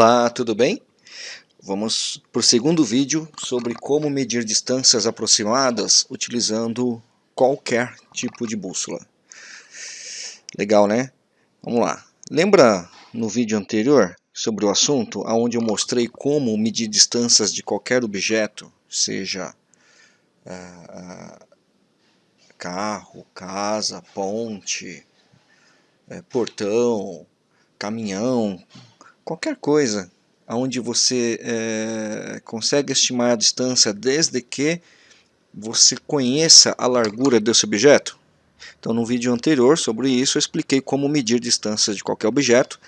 Olá, tudo bem? Vamos para o segundo vídeo sobre como medir distâncias aproximadas utilizando qualquer tipo de bússola. Legal, né? Vamos lá. Lembra no vídeo anterior sobre o assunto, onde eu mostrei como medir distâncias de qualquer objeto, seja uh, carro, casa, ponte, uh, portão, caminhão, qualquer coisa onde você é, consegue estimar a distância desde que você conheça a largura desse objeto. Então no vídeo anterior sobre isso eu expliquei como medir distâncias de qualquer objeto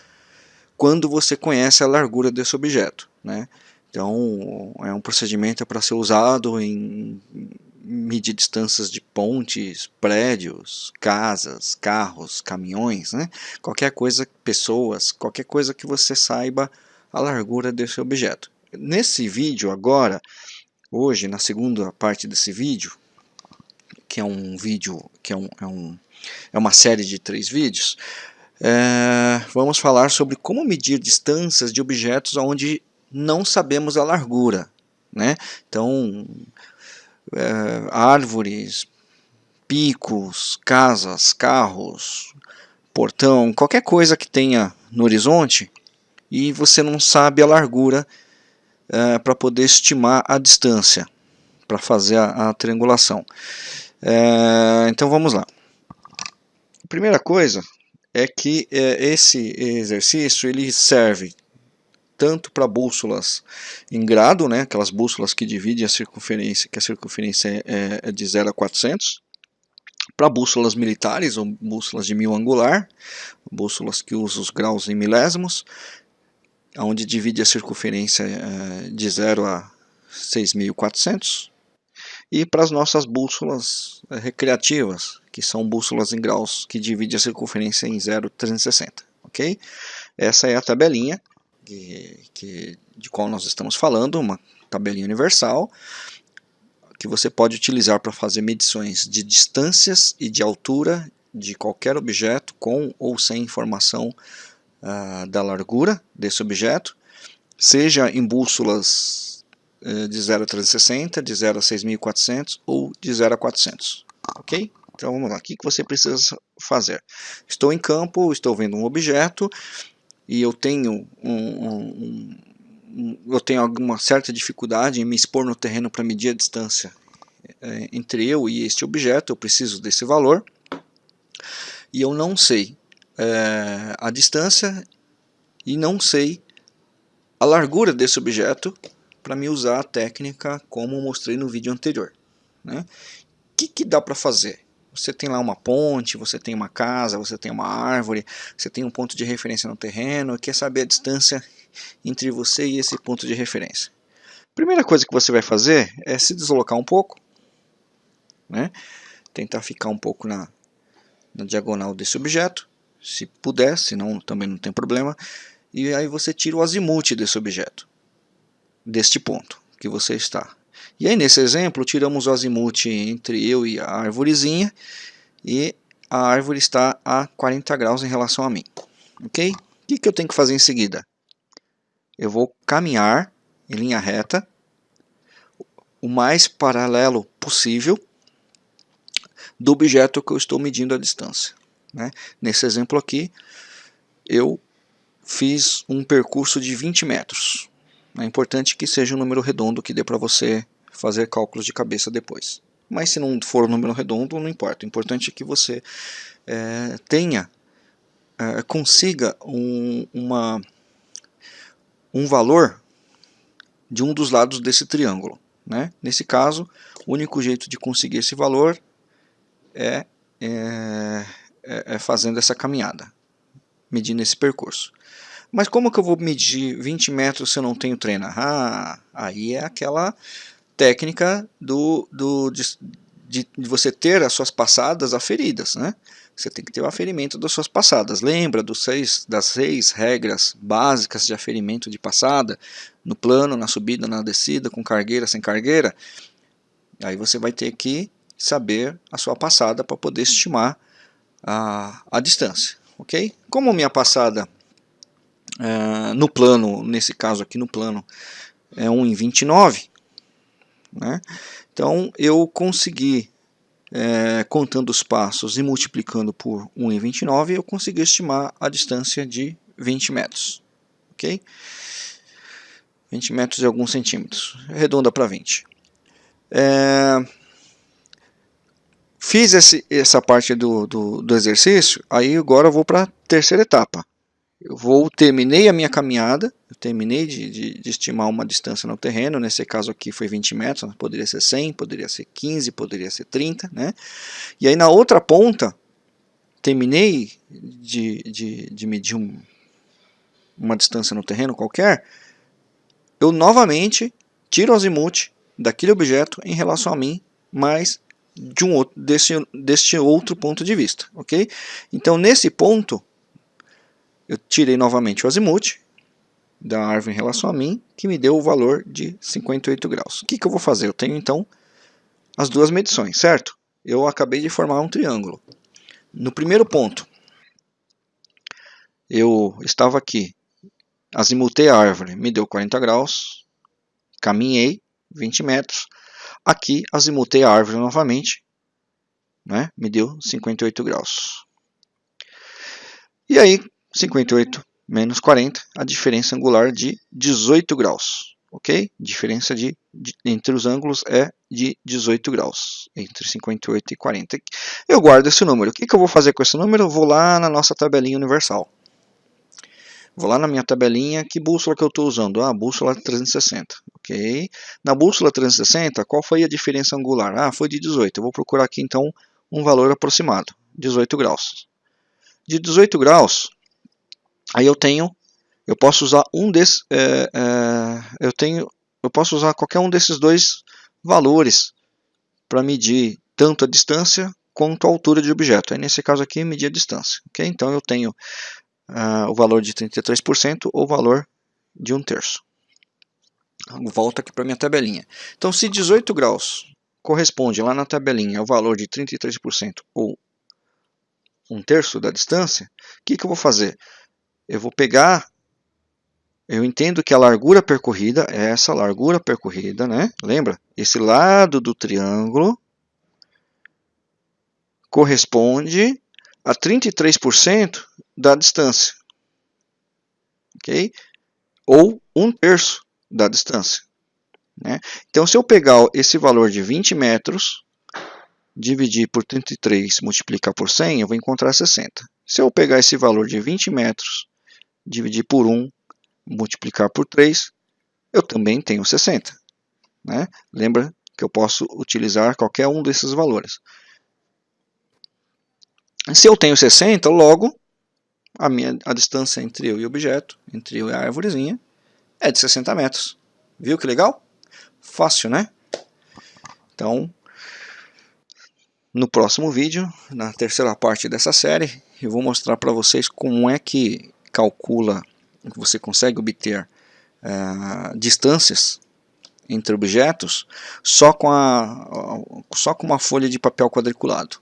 quando você conhece a largura desse objeto. Né? Então é um procedimento para ser usado em medir distâncias de pontes, prédios, casas, carros, caminhões, né? qualquer coisa, pessoas, qualquer coisa que você saiba a largura desse objeto. Nesse vídeo agora, hoje, na segunda parte desse vídeo, que é um vídeo, que é, um, é, um, é uma série de três vídeos, é, vamos falar sobre como medir distâncias de objetos onde não sabemos a largura. Né? Então, é, árvores, picos, casas, carros, portão, qualquer coisa que tenha no horizonte e você não sabe a largura é, para poder estimar a distância para fazer a, a triangulação. É, então vamos lá. Primeira coisa é que esse exercício ele serve tanto para bússolas em grado, né, aquelas bússolas que dividem a circunferência, que a circunferência é, é de 0 a 400, para bússolas militares ou bússolas de mil angular, bússolas que usam os graus em milésimos, onde divide a circunferência é, de 0 a 6.400, e para as nossas bússolas é, recreativas, que são bússolas em graus que dividem a circunferência em 0,360, ok? Essa é a tabelinha que, que, de qual nós estamos falando, uma tabelinha universal, que você pode utilizar para fazer medições de distâncias e de altura de qualquer objeto com ou sem informação uh, da largura desse objeto, seja em bússolas uh, de 0 a 360, de 0 a 6400 ou de 0 a 400. Ok? Então vamos lá, o que você precisa fazer? Estou em campo, estou vendo um objeto, e eu tenho um, um, um, eu tenho alguma certa dificuldade em me expor no terreno para medir a distância é, entre eu e este objeto, eu preciso desse valor e eu não sei é, a distância e não sei a largura desse objeto para me usar a técnica como mostrei no vídeo anterior. O né? que, que dá para fazer? Você tem lá uma ponte, você tem uma casa, você tem uma árvore, você tem um ponto de referência no terreno, quer saber a distância entre você e esse ponto de referência. Primeira coisa que você vai fazer é se deslocar um pouco, né? tentar ficar um pouco na, na diagonal desse objeto, se puder, senão também não tem problema, e aí você tira o azimuth desse objeto, deste ponto que você está. E aí nesse exemplo tiramos o azimuth entre eu e a árvorezinha e a árvore está a 40 graus em relação a mim. Ok? O que, que eu tenho que fazer em seguida? Eu vou caminhar em linha reta o mais paralelo possível do objeto que eu estou medindo a distância. Né? Nesse exemplo aqui, eu fiz um percurso de 20 metros. É importante que seja um número redondo que dê para você fazer cálculos de cabeça depois. Mas se não for um número redondo, não importa. O importante é que você é, tenha, é, consiga um, uma, um valor de um dos lados desse triângulo. Né? Nesse caso, o único jeito de conseguir esse valor é, é, é, é fazendo essa caminhada, medindo esse percurso. Mas como que eu vou medir 20 metros se eu não tenho treino? Ah, aí é aquela técnica do, do, de, de, você ter as suas passadas aferidas. Né? Você tem que ter o aferimento das suas passadas. Lembra dos seis, das seis regras básicas de aferimento de passada? No plano, na subida, na descida, com cargueira, sem cargueira? Aí você vai ter que saber a sua passada para poder estimar a, a distância. ok? Como minha passada uh, no plano, nesse caso aqui no plano, é 1,29, né? Então eu consegui, é, contando os passos e multiplicando por 1,29, eu consegui estimar a distância de 20 metros, ok? 20 metros e alguns centímetros, redonda para 20. É, fiz esse, essa parte do, do, do exercício, aí agora eu vou para a terceira etapa. Eu vou, terminei a minha caminhada, eu terminei de, de, de, estimar uma distância no terreno, nesse caso aqui foi 20 metros, poderia ser 100, poderia ser 15, poderia ser 30, né? E aí na outra ponta, terminei de, de, de medir um, uma distância no terreno qualquer, eu novamente tiro o azimuth daquele objeto em relação a mim, mas de um outro, desse, deste outro ponto de vista, ok? Então nesse ponto, eu tirei novamente o azimuth da árvore em relação a mim, que me deu o valor de 58 graus. O que, que eu vou fazer? Eu tenho então as duas medições, certo? Eu acabei de formar um triângulo. No primeiro ponto, eu estava aqui, azimutei a árvore, me deu 40 graus, caminhei 20 metros, aqui azimutei a árvore novamente, né, me deu 58 graus. E aí, 58 menos 40, a diferença angular de 18 graus, ok? Diferença de, de, entre os ângulos é de 18 graus, entre 58 e 40. Eu guardo esse número. O que, que eu vou fazer com esse número? Vou lá na nossa tabelinha universal. Vou lá na minha tabelinha, que bússola que eu estou usando? Ah, bússola 360, ok? Na bússola 360, qual foi a diferença angular? Ah, foi de 18. Eu vou procurar aqui então um valor aproximado, 18 graus. De 18 graus, Aí eu tenho, eu posso usar um desses, é, é, eu tenho, eu posso usar qualquer um desses dois valores para medir tanto a distância quanto a altura de objeto. Aí nesse caso aqui medir a distância, ok? Então eu tenho uh, o valor de 33% ou o valor de um terço. Volto aqui para minha tabelinha. Então se 18 graus corresponde lá na tabelinha ao valor de 33% ou um terço da distância, o que, que eu vou fazer? Eu vou pegar, eu entendo que a largura percorrida é essa largura percorrida, né? Lembra? Esse lado do triângulo corresponde a 33% da distância, ok? Ou um terço da distância. Né? Então, se eu pegar esse valor de 20 metros, dividir por 33 multiplicar por 100, eu vou encontrar 60. Se eu pegar esse valor de 20 metros dividir por 1, multiplicar por 3, eu também tenho 60. Né? Lembra que eu posso utilizar qualquer um desses valores. Se eu tenho 60, logo a, minha, a distância entre eu e o objeto, entre eu e a árvorezinha, é de 60 metros. Viu que legal? Fácil, né? Então, no próximo vídeo, na terceira parte dessa série, eu vou mostrar para vocês como é que calcula, você consegue obter uh, distâncias entre objetos só com, a, só com uma folha de papel quadriculado.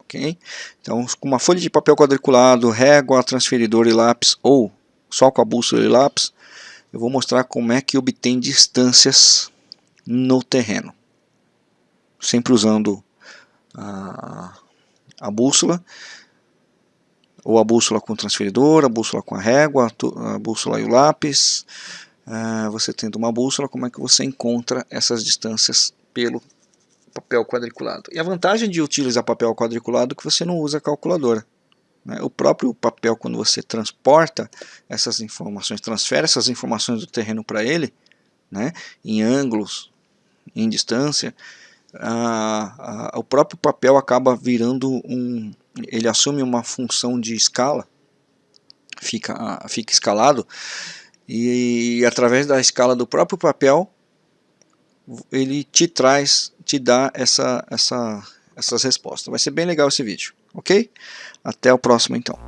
Okay? Então, com uma folha de papel quadriculado, régua, transferidor e lápis, ou só com a bússola e lápis, eu vou mostrar como é que obtém distâncias no terreno. Sempre usando a, a bússola ou a bússola com o transferidor, a bússola com a régua, a bússola e o lápis. Uh, você tendo uma bússola, como é que você encontra essas distâncias pelo papel quadriculado? E a vantagem de utilizar papel quadriculado é que você não usa calculadora. Né? O próprio papel, quando você transporta essas informações, transfere essas informações do terreno para ele, né? em ângulos, em distância, o próprio papel acaba virando um, ele assume uma função de escala, fica, fica escalado, e, e através da escala do próprio papel, ele te traz, te dá essa, essa, essas respostas. Vai ser bem legal esse vídeo, ok? Até o próximo então.